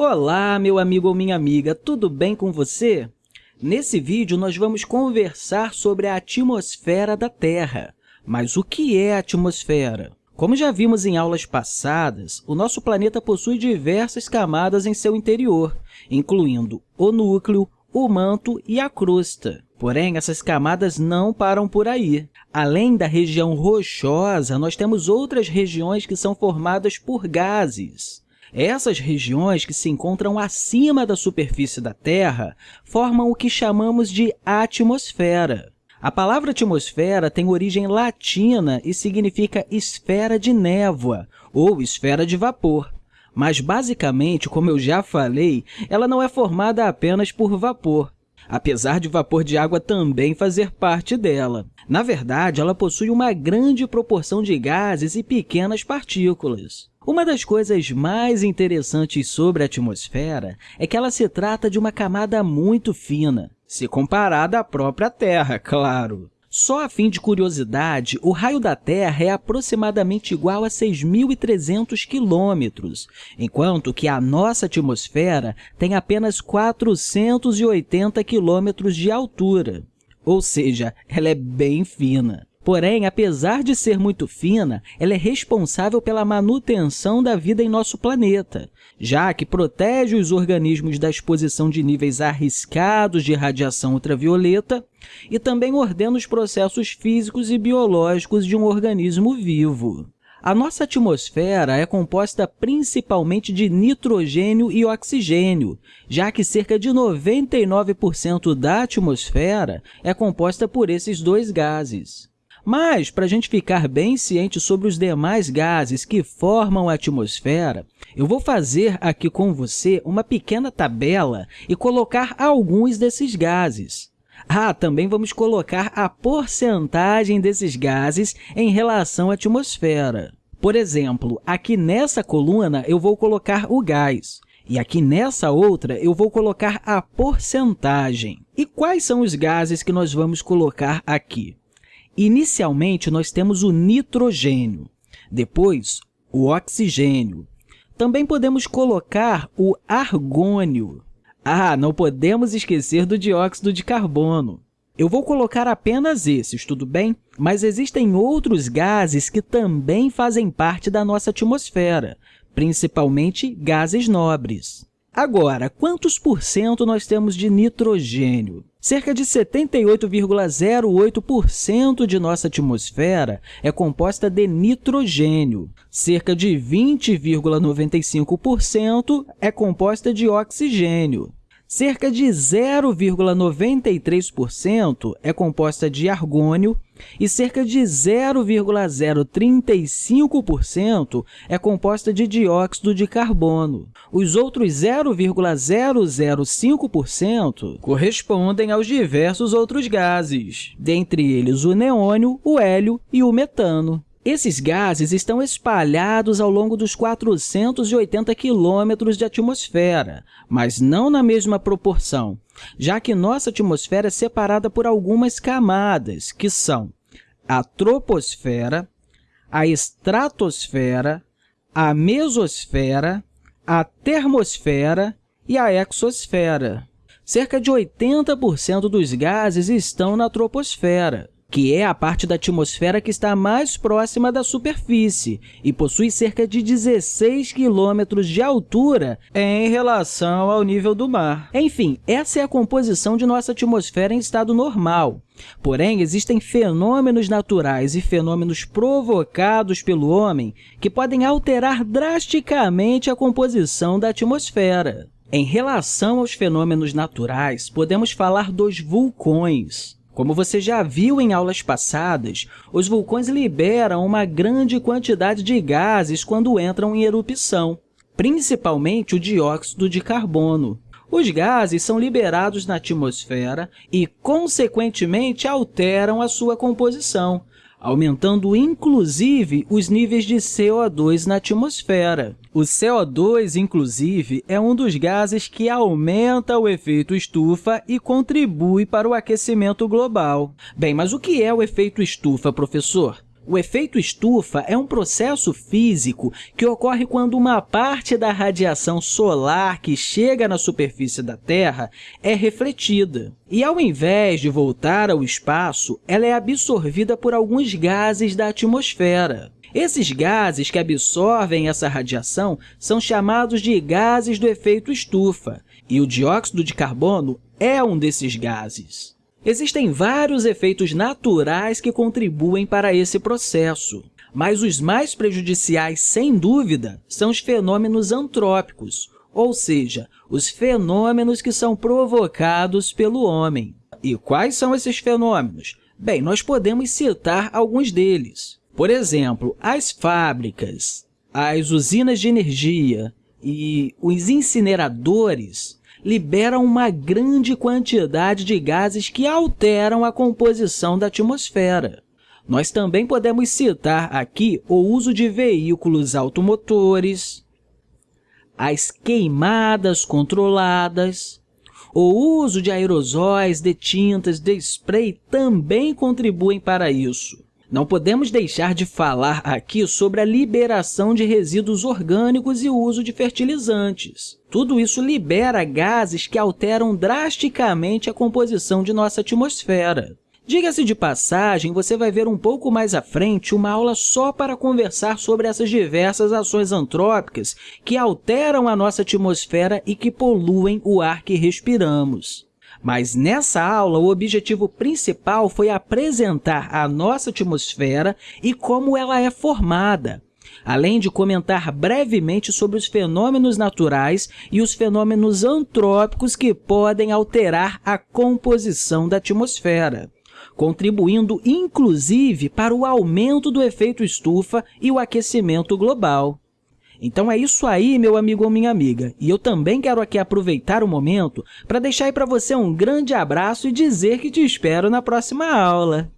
Olá, meu amigo ou minha amiga, tudo bem com você? Nesse vídeo, nós vamos conversar sobre a atmosfera da Terra. Mas o que é a atmosfera? Como já vimos em aulas passadas, o nosso planeta possui diversas camadas em seu interior, incluindo o núcleo, o manto e a crosta. Porém, essas camadas não param por aí. Além da região rochosa, nós temos outras regiões que são formadas por gases. Essas regiões que se encontram acima da superfície da Terra formam o que chamamos de atmosfera. A palavra atmosfera tem origem latina e significa esfera de névoa ou esfera de vapor. Mas, basicamente, como eu já falei, ela não é formada apenas por vapor, apesar de vapor de água também fazer parte dela. Na verdade, ela possui uma grande proporção de gases e pequenas partículas. Uma das coisas mais interessantes sobre a atmosfera é que ela se trata de uma camada muito fina, se comparada à própria Terra, claro. Só a fim de curiosidade, o raio da Terra é aproximadamente igual a 6.300 quilômetros, enquanto que a nossa atmosfera tem apenas 480 quilômetros de altura, ou seja, ela é bem fina. Porém, apesar de ser muito fina, ela é responsável pela manutenção da vida em nosso planeta, já que protege os organismos da exposição de níveis arriscados de radiação ultravioleta e também ordena os processos físicos e biológicos de um organismo vivo. A nossa atmosfera é composta principalmente de nitrogênio e oxigênio, já que cerca de 99% da atmosfera é composta por esses dois gases. Mas, para a gente ficar bem ciente sobre os demais gases que formam a atmosfera, eu vou fazer aqui com você uma pequena tabela e colocar alguns desses gases. Ah, também vamos colocar a porcentagem desses gases em relação à atmosfera. Por exemplo, aqui nessa coluna eu vou colocar o gás, e aqui nessa outra eu vou colocar a porcentagem. E quais são os gases que nós vamos colocar aqui? Inicialmente, nós temos o nitrogênio, depois o oxigênio. Também podemos colocar o argônio. Ah, não podemos esquecer do dióxido de carbono. Eu vou colocar apenas esses, tudo bem? Mas existem outros gases que também fazem parte da nossa atmosfera, principalmente gases nobres. Agora, quantos por cento nós temos de nitrogênio? Cerca de 78,08% de nossa atmosfera é composta de nitrogênio. Cerca de 20,95% é composta de oxigênio. Cerca de 0,93% é composta de argônio e cerca de 0,035% é composta de dióxido de carbono. Os outros 0,005% correspondem aos diversos outros gases, dentre eles o neônio, o hélio e o metano. Esses gases estão espalhados ao longo dos 480 quilômetros de atmosfera, mas não na mesma proporção, já que nossa atmosfera é separada por algumas camadas, que são a troposfera, a estratosfera, a mesosfera, a termosfera e a exosfera. Cerca de 80% dos gases estão na troposfera que é a parte da atmosfera que está mais próxima da superfície e possui cerca de 16 quilômetros de altura em relação ao nível do mar. Enfim, essa é a composição de nossa atmosfera em estado normal. Porém, existem fenômenos naturais e fenômenos provocados pelo homem que podem alterar drasticamente a composição da atmosfera. Em relação aos fenômenos naturais, podemos falar dos vulcões. Como você já viu em aulas passadas, os vulcões liberam uma grande quantidade de gases quando entram em erupção, principalmente o dióxido de carbono. Os gases são liberados na atmosfera e, consequentemente, alteram a sua composição, aumentando inclusive os níveis de CO2 na atmosfera. O CO2, inclusive, é um dos gases que aumenta o efeito estufa e contribui para o aquecimento global. Bem, mas o que é o efeito estufa, professor? O efeito estufa é um processo físico que ocorre quando uma parte da radiação solar que chega na superfície da Terra é refletida. E, ao invés de voltar ao espaço, ela é absorvida por alguns gases da atmosfera. Esses gases que absorvem essa radiação são chamados de gases do efeito estufa, e o dióxido de carbono é um desses gases. Existem vários efeitos naturais que contribuem para esse processo, mas os mais prejudiciais, sem dúvida, são os fenômenos antrópicos, ou seja, os fenômenos que são provocados pelo homem. E quais são esses fenômenos? Bem, nós podemos citar alguns deles. Por exemplo, as fábricas, as usinas de energia e os incineradores liberam uma grande quantidade de gases que alteram a composição da atmosfera. Nós também podemos citar aqui o uso de veículos automotores, as queimadas controladas, o uso de aerosóis, de tintas, de spray também contribuem para isso. Não podemos deixar de falar aqui sobre a liberação de resíduos orgânicos e o uso de fertilizantes. Tudo isso libera gases que alteram drasticamente a composição de nossa atmosfera. Diga-se de passagem, você vai ver um pouco mais à frente uma aula só para conversar sobre essas diversas ações antrópicas que alteram a nossa atmosfera e que poluem o ar que respiramos. Mas nessa aula, o objetivo principal foi apresentar a nossa atmosfera e como ela é formada, além de comentar brevemente sobre os fenômenos naturais e os fenômenos antrópicos que podem alterar a composição da atmosfera, contribuindo inclusive para o aumento do efeito estufa e o aquecimento global. Então é isso aí, meu amigo ou minha amiga. E eu também quero aqui aproveitar o momento para deixar aí para você um grande abraço e dizer que te espero na próxima aula.